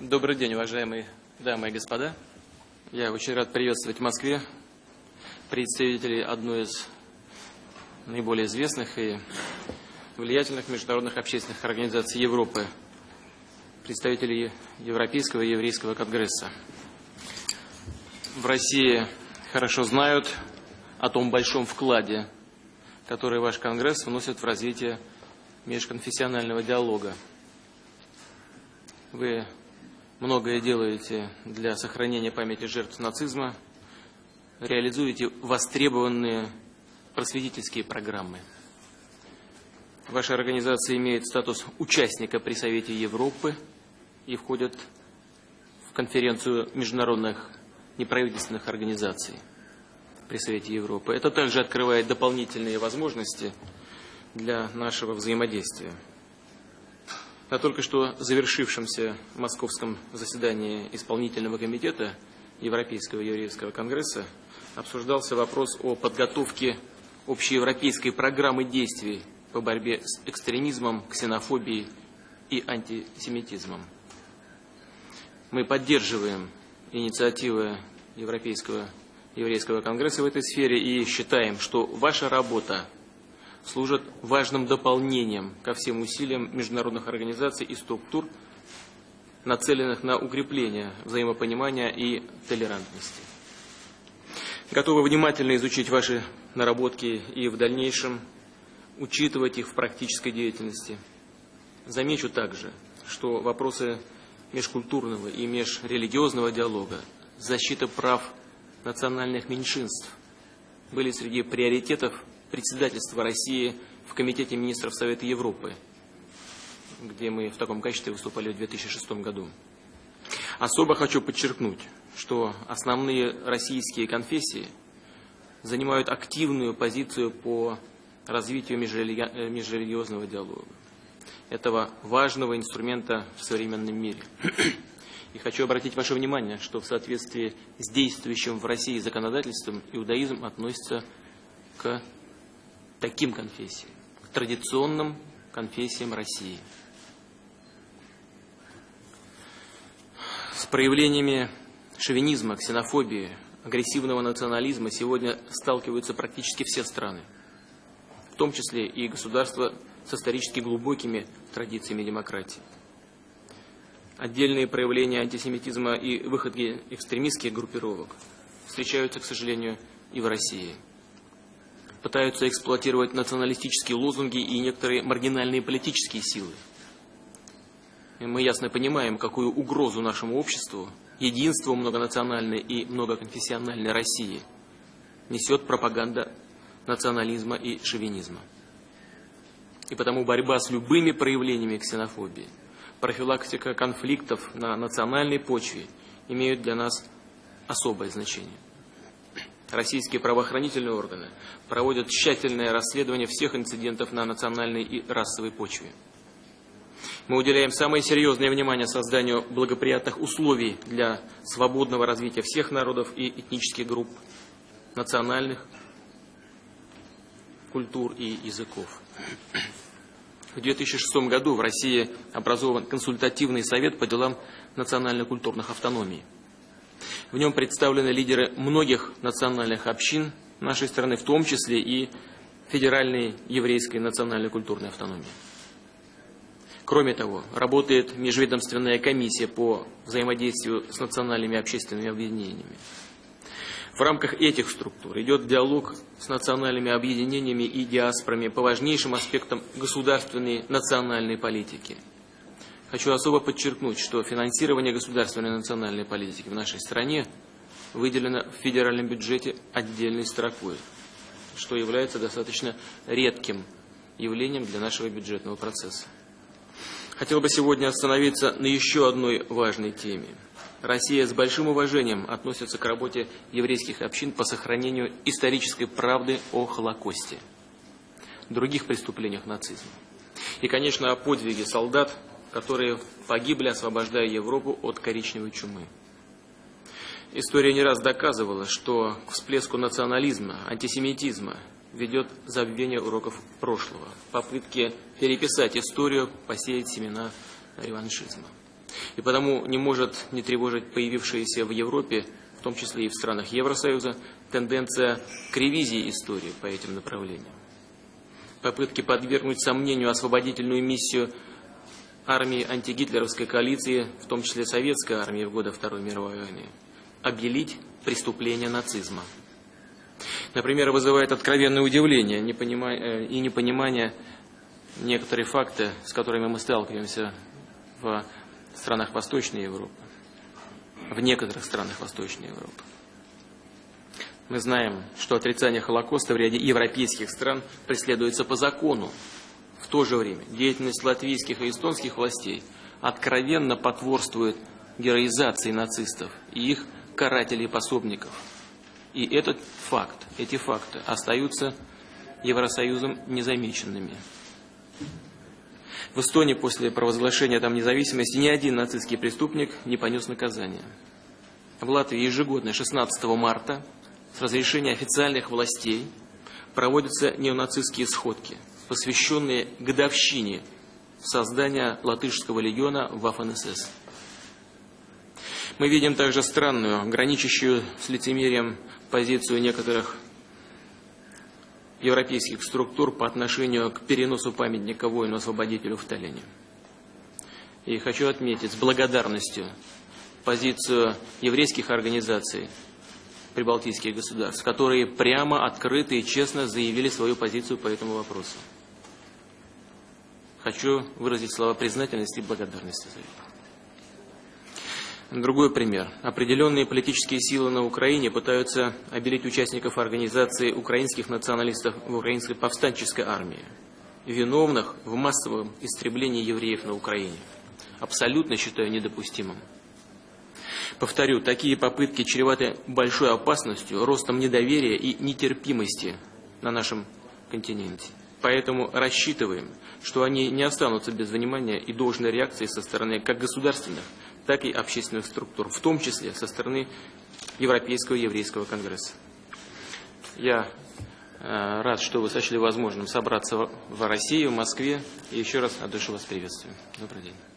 Добрый день, уважаемые дамы и господа. Я очень рад приветствовать в Москве представителей одной из наиболее известных и влиятельных международных общественных организаций Европы, представителей Европейского и Еврейского конгресса. В России хорошо знают о том большом вкладе, который ваш конгресс вносит в развитие межконфессионального диалога. Вы многое делаете для сохранения памяти жертв нацизма, реализуете востребованные просветительские программы. Ваша организация имеет статус участника при Совете Европы и входит в конференцию международных неправительственных организаций при Совете Европы. Это также открывает дополнительные возможности для нашего взаимодействия. На только что завершившемся московском заседании исполнительного комитета Европейского еврейского конгресса обсуждался вопрос о подготовке общеевропейской программы действий по борьбе с экстремизмом, ксенофобией и антисемитизмом. Мы поддерживаем инициативы Европейского еврейского конгресса в этой сфере и считаем, что ваша работа служат важным дополнением ко всем усилиям международных организаций и структур, нацеленных на укрепление взаимопонимания и толерантности. Готовы внимательно изучить ваши наработки и в дальнейшем учитывать их в практической деятельности. Замечу также, что вопросы межкультурного и межрелигиозного диалога, защита прав национальных меньшинств были среди приоритетов председательства России в Комитете министров Совета Европы, где мы в таком качестве выступали в 2006 году. Особо хочу подчеркнуть, что основные российские конфессии занимают активную позицию по развитию межрелиги... Э, межрелигиозного диалога, этого важного инструмента в современном мире. И хочу обратить ваше внимание, что в соответствии с действующим в России законодательством иудаизм относится к таким конфессиям, к традиционным конфессиям России. С проявлениями шовинизма, ксенофобии, агрессивного национализма сегодня сталкиваются практически все страны, в том числе и государства с исторически глубокими традициями демократии. Отдельные проявления антисемитизма и выходки экстремистских группировок встречаются, к сожалению, и в России – пытаются эксплуатировать националистические лозунги и некоторые маргинальные политические силы. И мы ясно понимаем, какую угрозу нашему обществу, единству многонациональной и многоконфессиональной России несет пропаганда национализма и шовинизма. И потому борьба с любыми проявлениями ксенофобии, профилактика конфликтов на национальной почве имеют для нас особое значение российские правоохранительные органы проводят тщательное расследование всех инцидентов на национальной и расовой почве. Мы уделяем самое серьезное внимание созданию благоприятных условий для свободного развития всех народов и этнических групп, национальных культур и языков. В 2006 году в России образован консультативный совет по делам национально-культурных автономий. В нем представлены лидеры многих национальных общин нашей страны, в том числе и Федеральной еврейской национальной культурной автономии. Кроме того, работает межведомственная комиссия по взаимодействию с национальными общественными объединениями. В рамках этих структур идет диалог с национальными объединениями и диаспорами по важнейшим аспектам государственной национальной политики – Хочу особо подчеркнуть, что финансирование государственной национальной политики в нашей стране выделено в федеральном бюджете отдельной строкой, что является достаточно редким явлением для нашего бюджетного процесса. Хотел бы сегодня остановиться на еще одной важной теме. Россия с большим уважением относится к работе еврейских общин по сохранению исторической правды о Холокосте, других преступлениях нацизма. И, конечно, о подвиге солдат, которые погибли, освобождая Европу от коричневой чумы. История не раз доказывала, что к всплеску национализма, антисемитизма ведет забвение уроков прошлого, попытки переписать историю, посеять семена реваншизма. И потому не может не тревожить появившиеся в Европе, в том числе и в странах Евросоюза, тенденция к ревизии истории по этим направлениям. Попытки подвергнуть сомнению освободительную миссию армии антигитлеровской коалиции, в том числе советской армии в годы Второй мировой войны, обелить преступления нацизма. Например, вызывает откровенное удивление э, и непонимание некоторые факты, с которыми мы сталкиваемся в странах Восточной Европы, в некоторых странах Восточной Европы. Мы знаем, что отрицание Холокоста в ряде европейских стран преследуется по закону. В то же время деятельность латвийских и эстонских властей откровенно потворствует героизации нацистов и их карателей-пособников. И этот факт, эти факты остаются Евросоюзом незамеченными. В Эстонии после провозглашения там независимости ни один нацистский преступник не понес наказания. В Латвии ежегодно 16 марта с разрешения официальных властей проводятся неонацистские сходки, посвященные годовщине создания латышского легиона в ФНСС. Мы видим также странную, граничащую с лицемерием позицию некоторых европейских структур по отношению к переносу памятника воину-освободителю в Таллине. И хочу отметить с благодарностью позицию еврейских организаций прибалтийских государств, которые прямо, открыто и честно заявили свою позицию по этому вопросу. Хочу выразить слова признательности и благодарности за это. Другой пример. Определенные политические силы на Украине пытаются обелить участников организации украинских националистов в украинской повстанческой армии, виновных в массовом истреблении евреев на Украине. Абсолютно считаю недопустимым. Повторю, такие попытки чреваты большой опасностью, ростом недоверия и нетерпимости на нашем континенте. Поэтому рассчитываем, что они не останутся без внимания и должной реакции со стороны как государственных, так и общественных структур, в том числе со стороны Европейского еврейского конгресса. Я э, рад, что вы сочли возможным собраться в России, в Москве. И еще раз от души вас приветствую. Добрый день.